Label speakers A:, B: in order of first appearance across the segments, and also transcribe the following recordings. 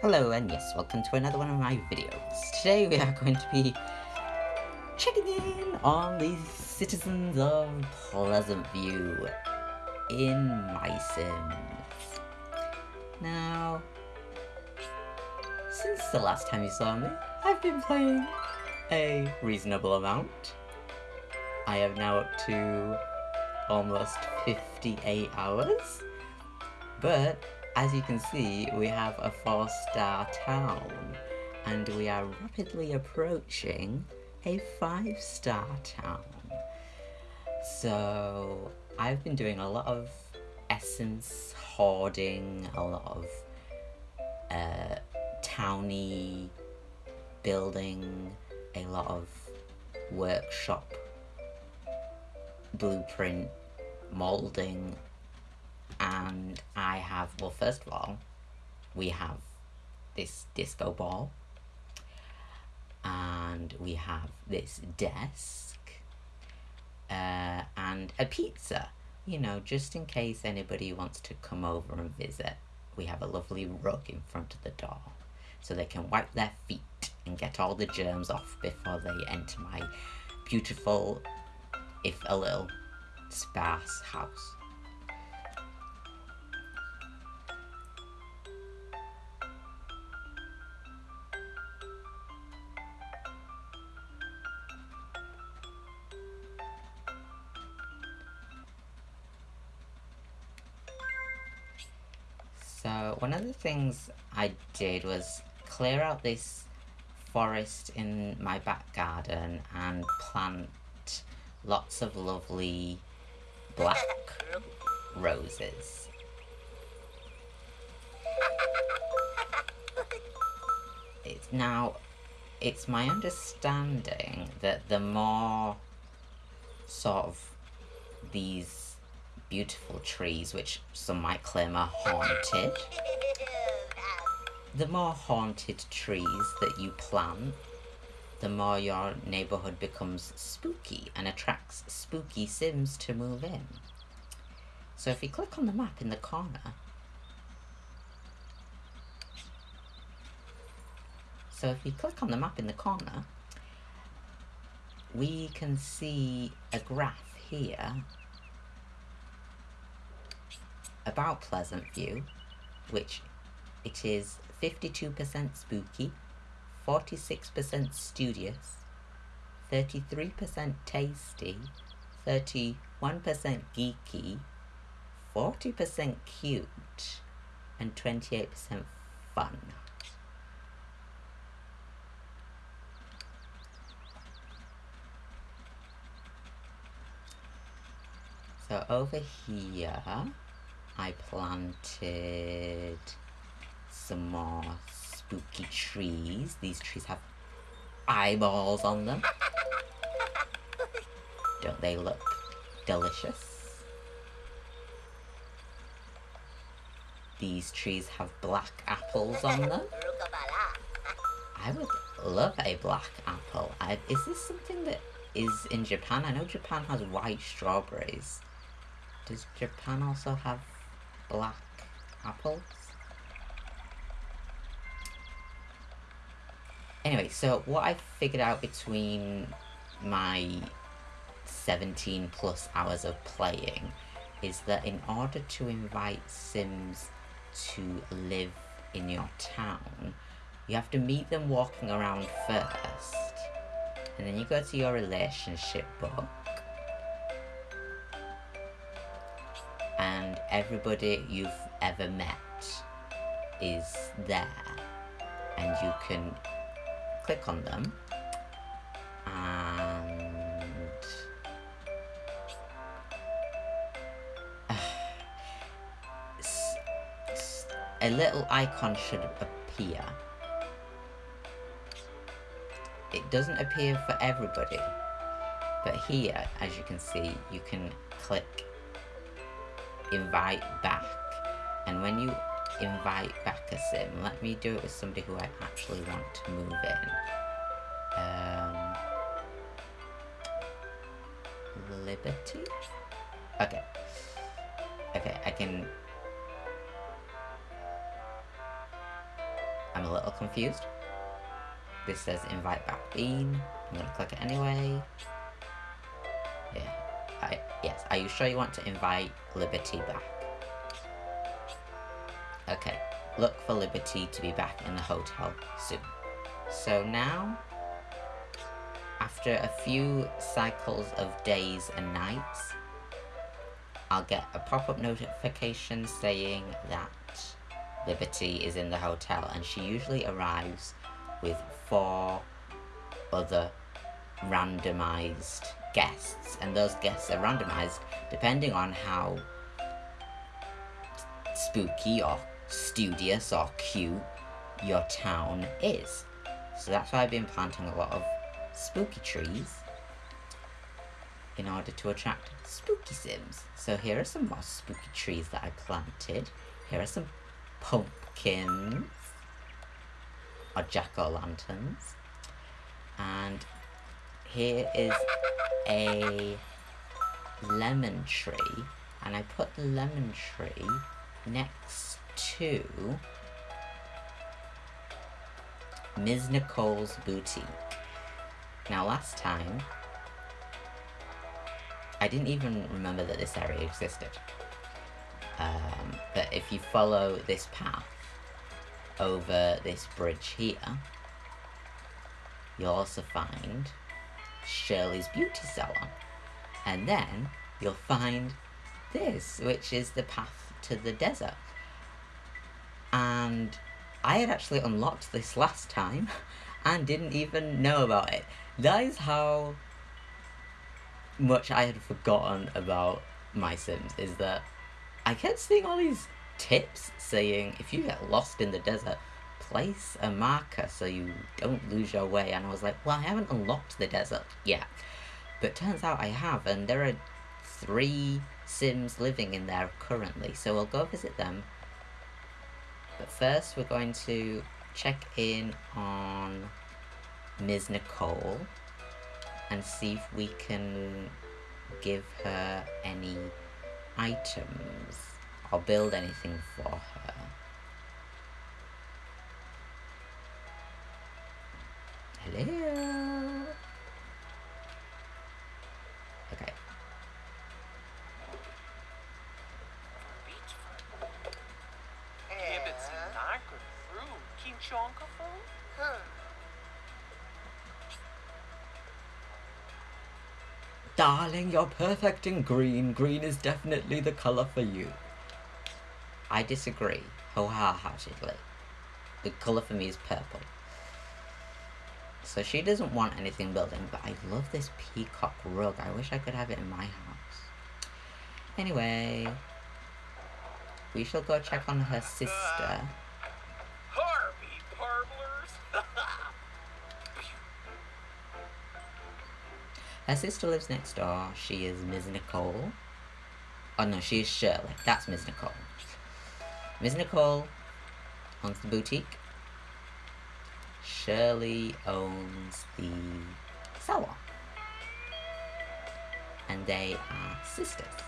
A: Hello and yes, welcome to another one of my videos. Today we are going to be checking in on the citizens of Pleasant View in My Sims. Now, since the last time you saw me, I've been playing a reasonable amount. I am now up to almost 58 hours, but as you can see, we have a four-star town, and we are rapidly approaching a five-star town. So, I've been doing a lot of essence hoarding, a lot of uh, towny building, a lot of workshop blueprint molding and I have, well, first of all, we have this disco ball, and we have this desk, uh, and a pizza, you know, just in case anybody wants to come over and visit. We have a lovely rug in front of the door, so they can wipe their feet and get all the germs off before they enter my beautiful, if a little sparse house. Things I did was clear out this forest in my back garden and plant lots of lovely black roses. It's now, it's my understanding that the more sort of these beautiful trees, which some might claim are haunted. The more haunted trees that you plant, the more your neighborhood becomes spooky and attracts spooky sims to move in. So if you click on the map in the corner, so if you click on the map in the corner, we can see a graph here about Pleasant View, which it is 52% spooky, 46% studious, 33% tasty, 31% geeky, 40% cute, and 28% fun. So over here, I planted some more spooky trees. These trees have eyeballs on them. Don't they look delicious? These trees have black apples on them. I would love a black apple. I, is this something that is in Japan? I know Japan has white strawberries. Does Japan also have black apples. Anyway, so what I figured out between my 17 plus hours of playing is that in order to invite Sims to live in your town, you have to meet them walking around first. And then you go to your relationship book and everybody you've ever met is there and you can click on them and a little icon should appear it doesn't appear for everybody but here as you can see you can click invite back. And when you invite back a sim, let me do it with somebody who I actually want to move in. Um, Liberty? Okay. Okay, I can... I'm a little confused. This says invite back Bean. I'm gonna click it anyway. Yeah. I, yes, are you sure you want to invite Liberty back? Okay, look for Liberty to be back in the hotel soon. So now, after a few cycles of days and nights, I'll get a pop-up notification saying that Liberty is in the hotel and she usually arrives with four other randomized guests and those guests are randomized depending on how spooky or studious or cute your town is. So that's why I've been planting a lot of spooky trees in order to attract spooky sims. So here are some more spooky trees that I planted. Here are some pumpkins or jack-o'-lanterns. And here is a lemon tree. And I put the lemon tree next to Ms. Nicole's boutique. Now last time, I didn't even remember that this area existed. Um, but if you follow this path over this bridge here, you'll also find Shirley's Beauty Salon. And then you'll find this, which is the path to the desert. And I had actually unlocked this last time and didn't even know about it. That is how much I had forgotten about my Sims, is that I kept seeing all these tips saying if you get lost in the desert, place a marker so you don't lose your way. And I was like, well, I haven't unlocked the desert yet. But turns out I have, and there are three Sims living in there currently, so we'll go visit them. But first, we're going to check in on Ms. Nicole and see if we can give her any items or build anything for her. Hello? Darling, you're perfect in green. Green is definitely the colour for you. I disagree, wholeheartedly. The colour for me is purple. So she doesn't want anything building, but I love this peacock rug. I wish I could have it in my house. Anyway, we shall go check on her sister. Her sister lives next door. She is Ms. Nicole. Oh no, she is Shirley. That's Ms. Nicole. Ms. Nicole owns the boutique. Shirley owns the salon. And they are sisters.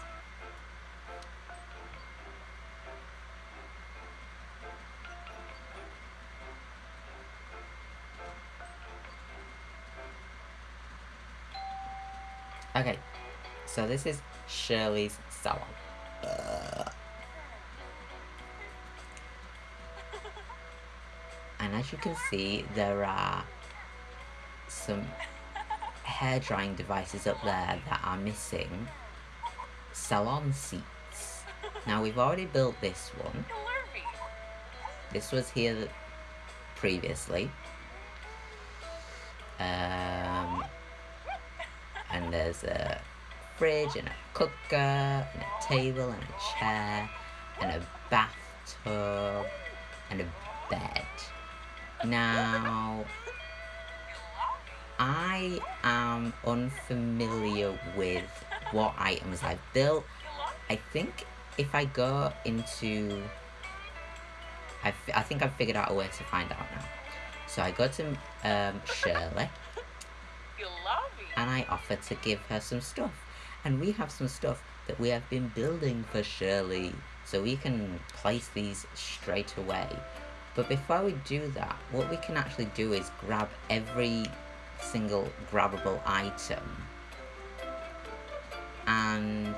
A: Okay, so this is Shirley's salon. And as you can see, there are some hair drying devices up there that are missing salon seats. Now we've already built this one. This was here previously. Um, and there's a fridge and a cooker and a table and a chair and a bathtub and a bed. Now, I am unfamiliar with what items I've built. I think if I go into... I, I think I've figured out a way to find out now. So I go to um, Shirley and I offer to give her some stuff. And we have some stuff that we have been building for Shirley, so we can place these straight away. But before we do that, what we can actually do is grab every single grabbable item. And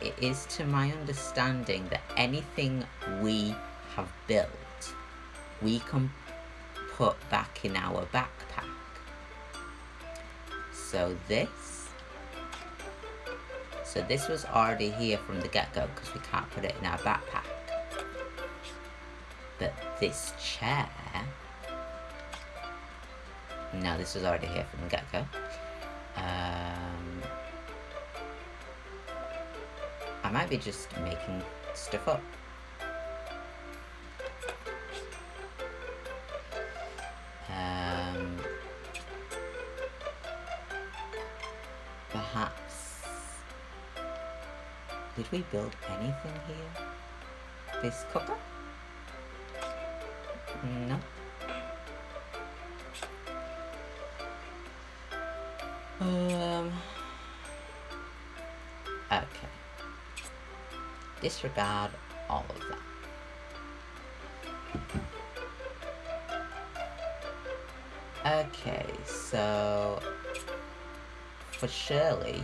A: it is to my understanding that anything we have built, we can put back in our backpack. So this, so this was already here from the get-go because we can't put it in our backpack. But this chair, no, this was already here from the get-go. Um, I might be just making stuff up. Um, Did we build anything here? This cooker? No. Um... Okay. Disregard all of that. Okay, so for Shirley,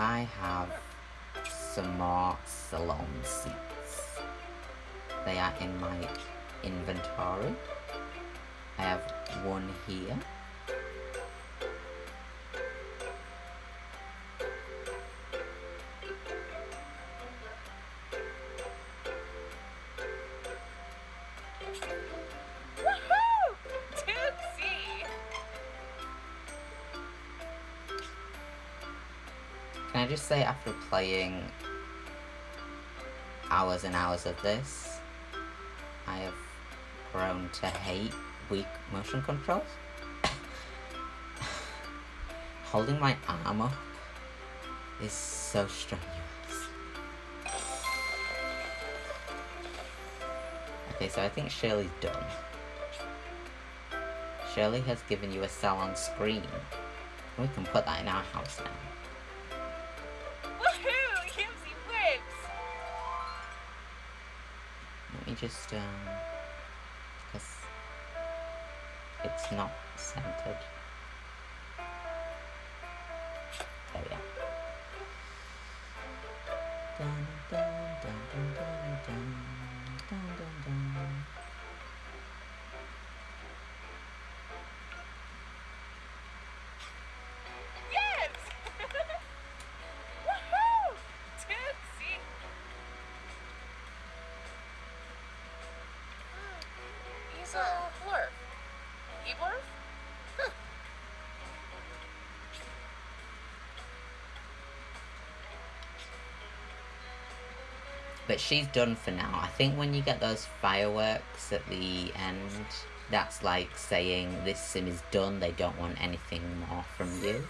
A: I have some more salon seats. They are in my inventory. I have one here. Say after playing hours and hours of this, I have grown to hate Wii motion controls? Holding my arm up is so strenuous. Okay, so I think Shirley's done. Shirley has given you a salon screen. We can put that in our house now. Just, um, because it's not centered. But she's done for now. I think when you get those fireworks at the end, that's like saying this sim is done, they don't want anything more from you.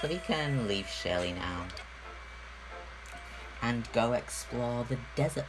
A: So we can leave Shirley now. And go explore the desert.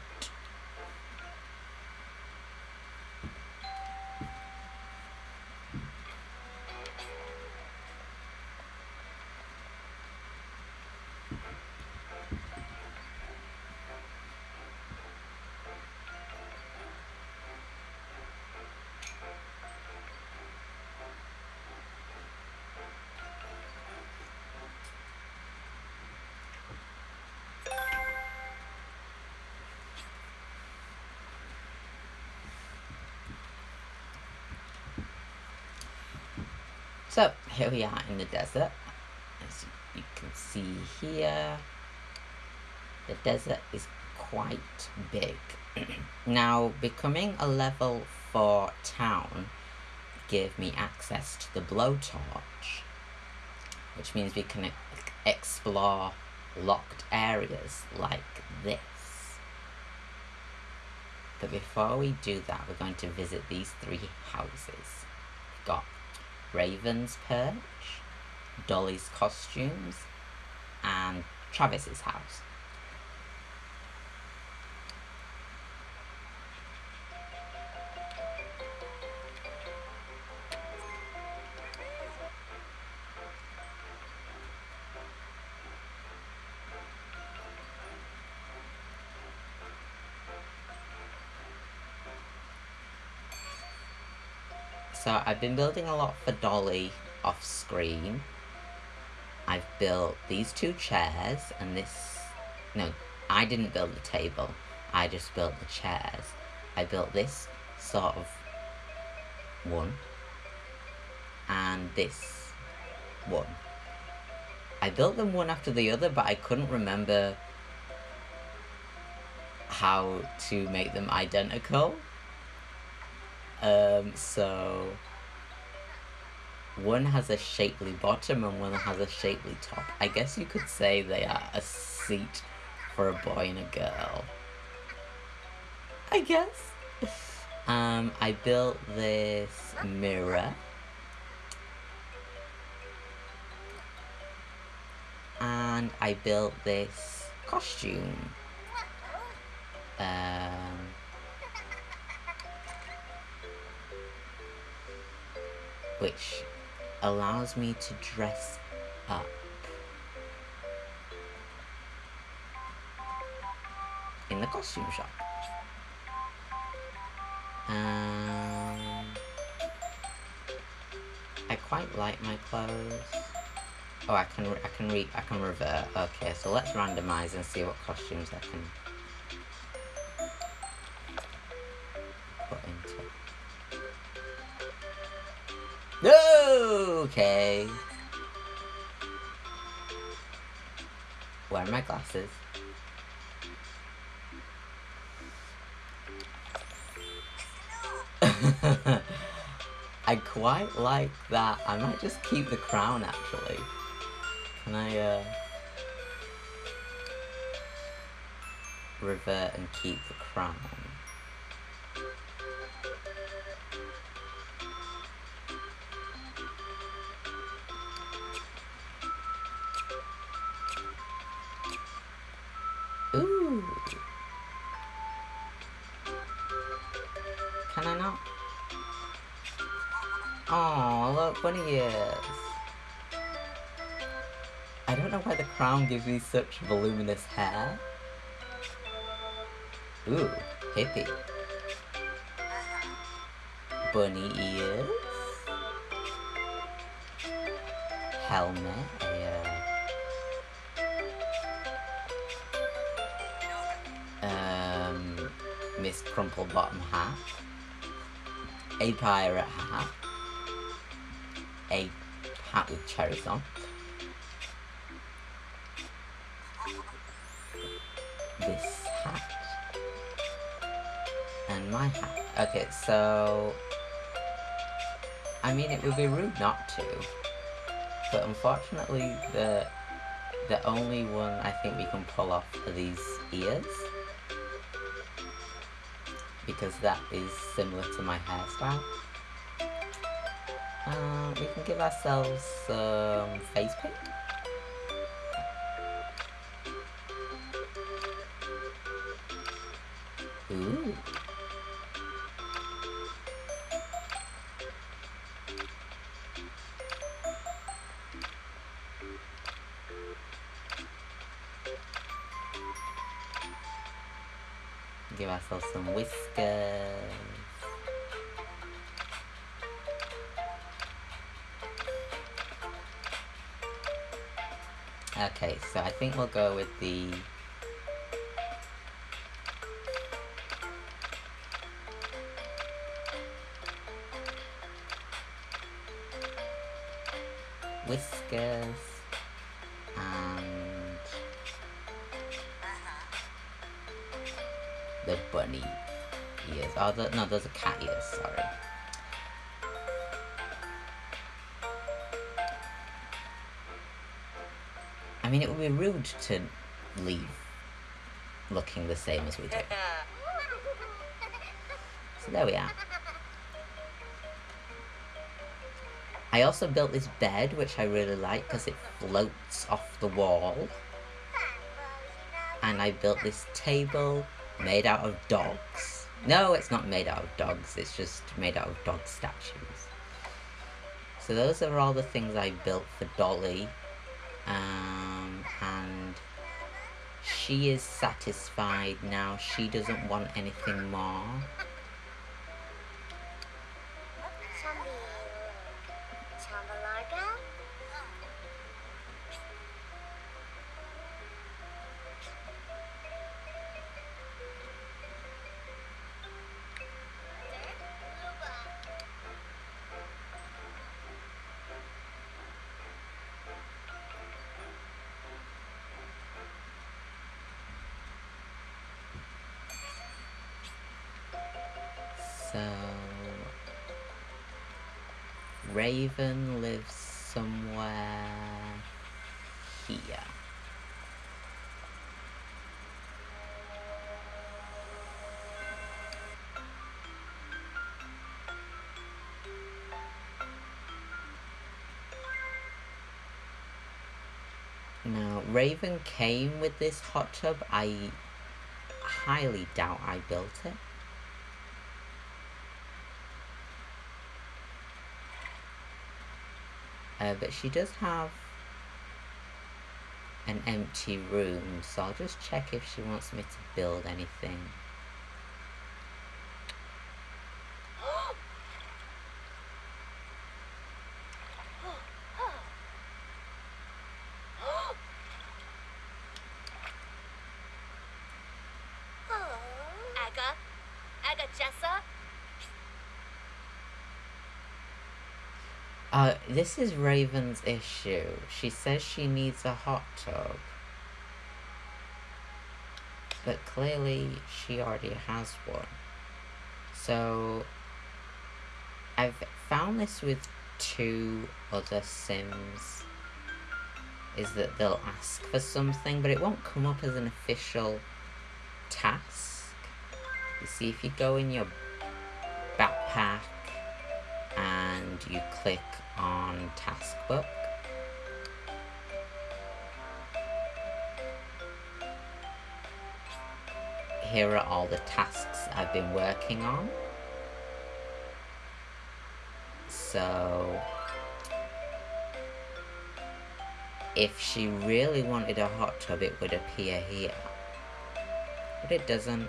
A: So here we are in the desert. As you can see here, the desert is quite big. now, becoming a level 4 town gave me access to the blowtorch, which means we can explore locked areas like this. But before we do that, we're going to visit these three houses. We've got Raven's Perch, Dolly's Costumes, and Travis's house. So I've been building a lot for Dolly off screen. I've built these two chairs and this. No, I didn't build the table. I just built the chairs. I built this sort of one and this one. I built them one after the other, but I couldn't remember how to make them identical. Um, so one has a shapely bottom and one has a shapely top. I guess you could say they are a seat for a boy and a girl. I guess. Um, I built this mirror. And I built this costume. Um, which allows me to dress up. In the costume shop. Um, I quite like my clothes. Oh, I can I can read I can revert. Okay, so let's randomize and see what costumes I can Okay. Where are my glasses? I quite like that. I might just keep the crown actually. Can I uh revert and keep the crown? 20 years. I don't know why the crown gives me such voluminous hair. Ooh, hippie. Bunny ears. Helmet. Uh, um, Miss um, Bottom Crumplebottom hat. A pirate hat. A hat with cherries on. This hat. And my hat. Okay, so... I mean, it would be rude not to. But unfortunately, the the only one I think we can pull off are these ears. Because that is similar to my hairstyle. Uh, we can give ourselves some face paint. Ooh. Give ourselves some whiskers. Okay, so I think we'll go with the whiskers and uh-huh. the bunny ears. Oh, the, no, those are cat ears, sorry. Mean, it would be rude to leave looking the same as we do. So there we are. I also built this bed, which I really like because it floats off the wall. And I built this table made out of dogs. No, it's not made out of dogs, it's just made out of dog statues. So those are all the things I built for Dolly. Um, she is satisfied now. She doesn't want anything more. So Raven lives somewhere here. Now, Raven came with this hot tub. I highly doubt I built it. Uh, but she does have an empty room, so I'll just check if she wants me to build anything.
B: Aga, Aga Jessa,
A: Uh, this is Raven's issue. She says she needs a hot tub. But clearly she already has one. So I've found this with two other Sims is that they'll ask for something, but it won't come up as an official task. You see, if you go in your backpack and you click on task book, here are all the tasks I've been working on. So, if she really wanted a hot tub, it would appear here. But it doesn't.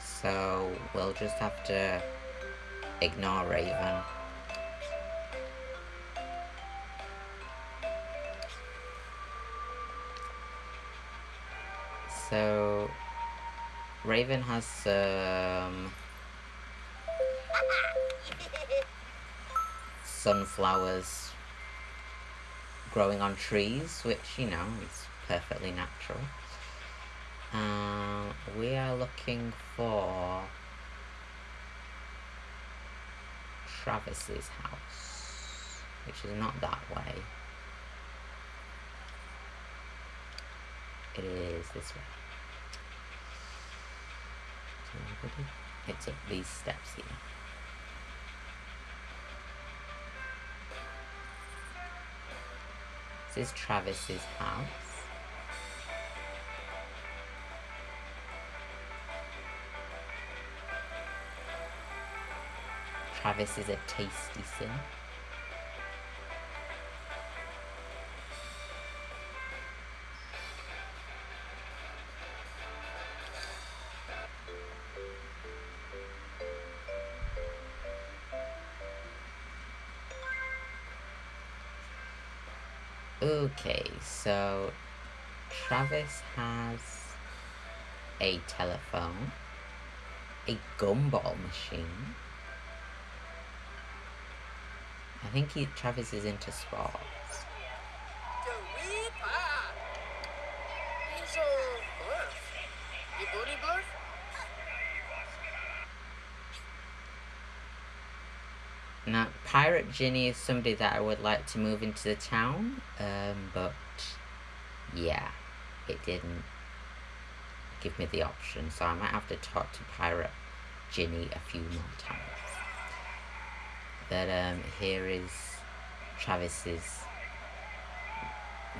A: So, we'll just have to ignore Raven. So, Raven has some sunflowers growing on trees, which, you know, is perfectly natural. Um, we are looking for Travis's house, which is not that way. It is this way. It's up these steps here. This is Travis's house. Travis is a tasty sim. Okay, so Travis has a telephone, a gumball machine. I think he Travis is into sports.
B: He's
A: Pirate Ginny is somebody that I would like to move into the town, um, but yeah, it didn't give me the option, so I might have to talk to Pirate Ginny a few more times. But um, here is Travis's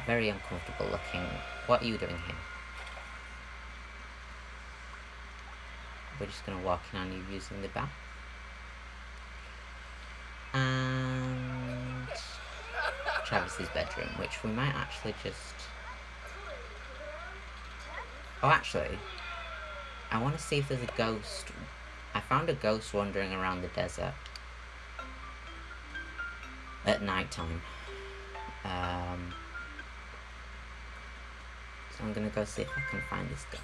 A: very uncomfortable looking. What are you doing here? We're just gonna walk in on you using the bath. Travis's bedroom, which we might actually just. Oh, actually, I want to see if there's a ghost. I found a ghost wandering around the desert at night time. Um, so I'm gonna go see if I can find this ghost.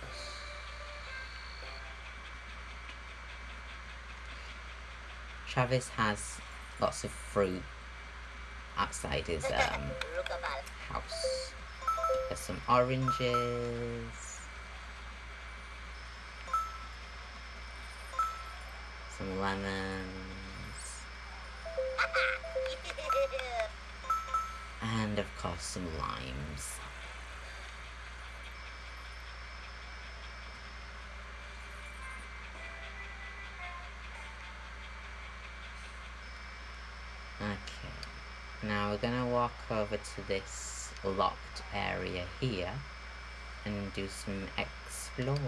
A: Travis has lots of fruit outside his um, house. There's some oranges, Some lemons. And of course some limes. We're gonna walk over to this locked area here and do some exploring.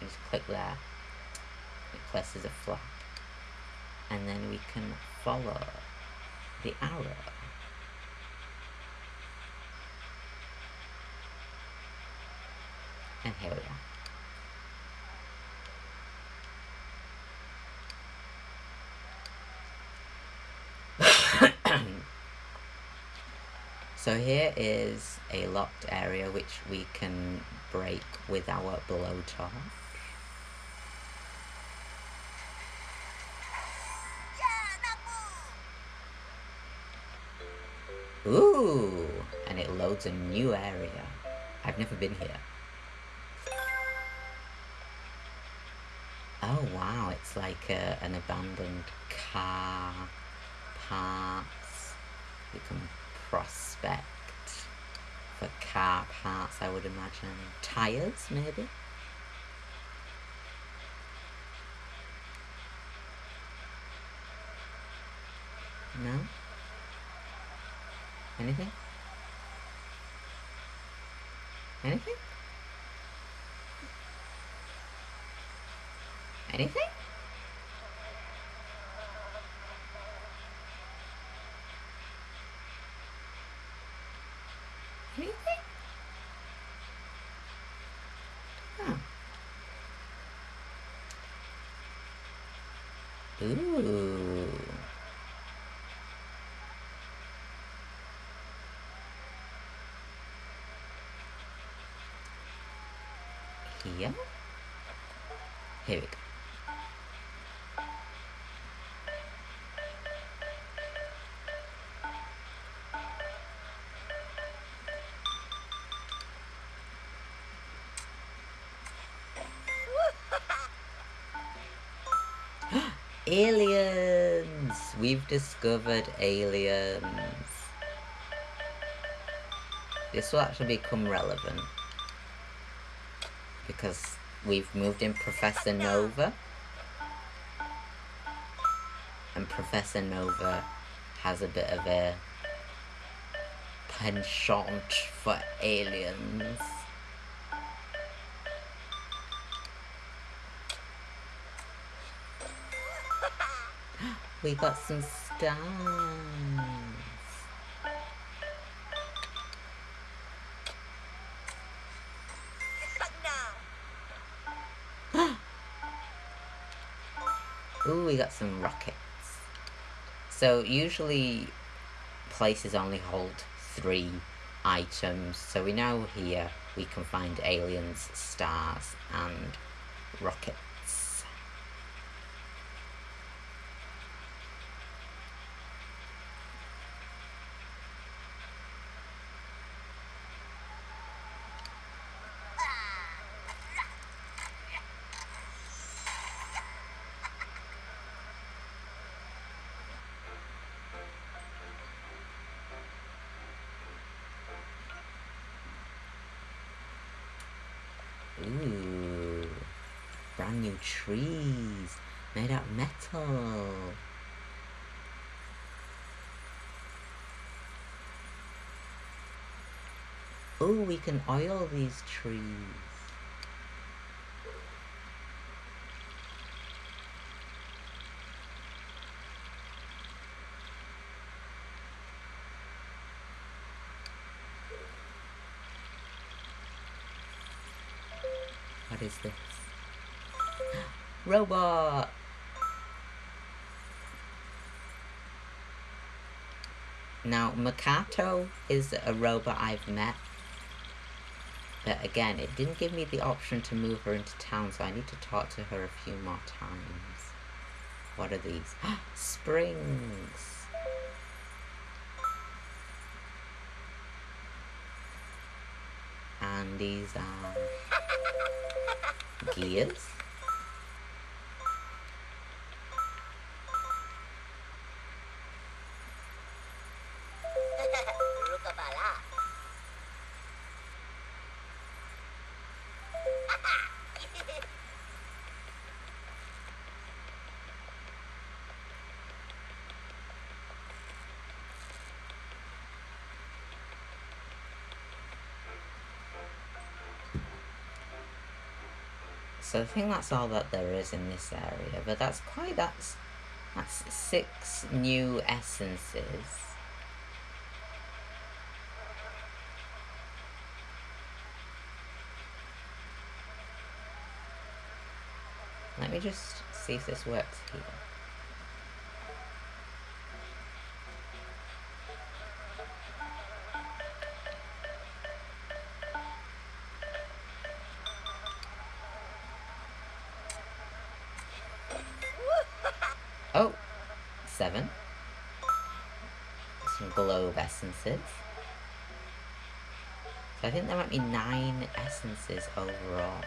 A: Just click there. It presses a flag. And then we can follow the arrow. And here we are. So here is a locked area which we can break with our blowtorch. Ooh, and it loads a new area. I've never been here. Oh wow, it's like a, an abandoned car parts. You can prospect for car parts, I would imagine. Tires, maybe? No? Anything? Anything? Anything? Oh. Ooh. Here? Here we go. Aliens! We've discovered aliens. This will actually become relevant because we've moved in Professor Nova. And Professor Nova has a bit of a penchant for aliens. We got some stars. Ooh, we got some rockets. So usually places only hold three items. So we know here we can find aliens, stars, and rockets. Ooh, new trees made out of metal. Oh, we can oil these trees. What is this? Robot! Now, Makato is a robot I've met. But again, it didn't give me the option to move her into town, so I need to talk to her a few more times. What are these? Springs! and these are gears. So I think that's all that there is in this area, but that's quite that's that's six new essences. Let me just see if this works here. Some globe essences. So I think there might be nine essences overall.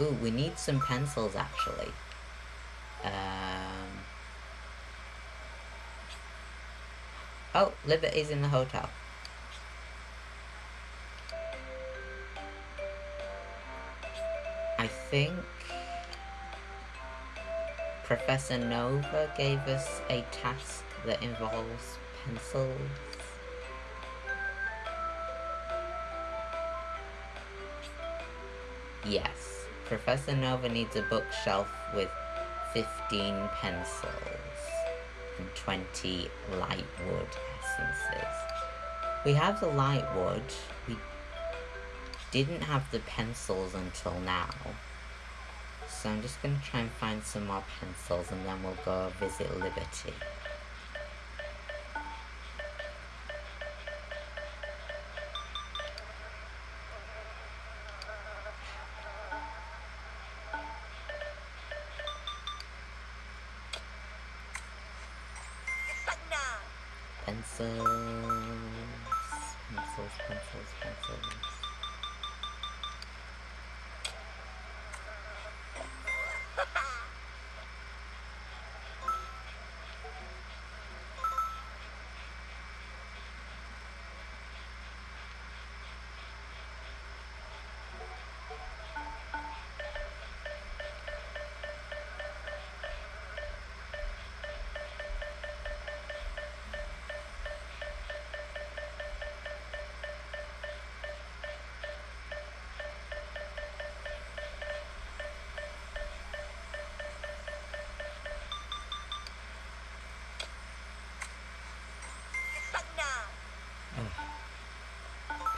A: Ooh, we need some pencils actually. Um. Oh, Liberty's in the hotel. I think Professor Nova gave us a task that involves pencils. Yes, Professor Nova needs a bookshelf with 15 pencils and 20 light wood We have the light wood, we didn't have the pencils until now. So I'm just going to try and find some more pencils and then we'll go visit Liberty.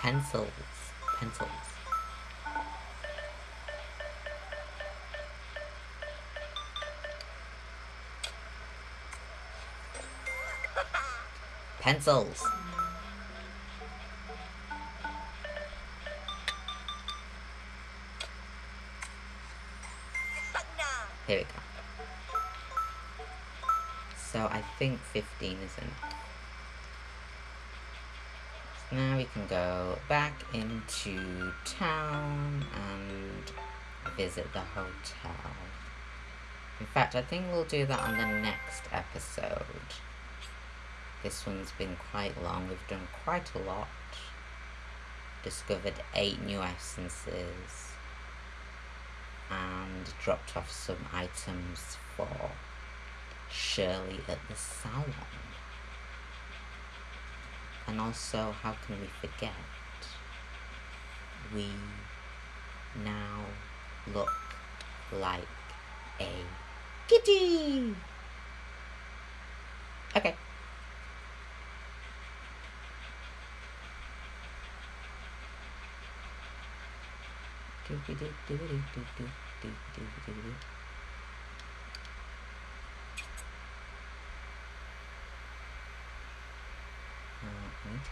A: Pencils, pencils. Pencils. Here we go. So I think 15 is enough. Now we can go back into town and visit the hotel. In fact, I think we'll do that on the next episode. This one's been quite long. We've done quite a lot. Discovered eight new essences. And dropped off some items for Shirley at the salon. And also, how can we forget? We now look like a kitty. Okay. Uh,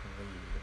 A: 可以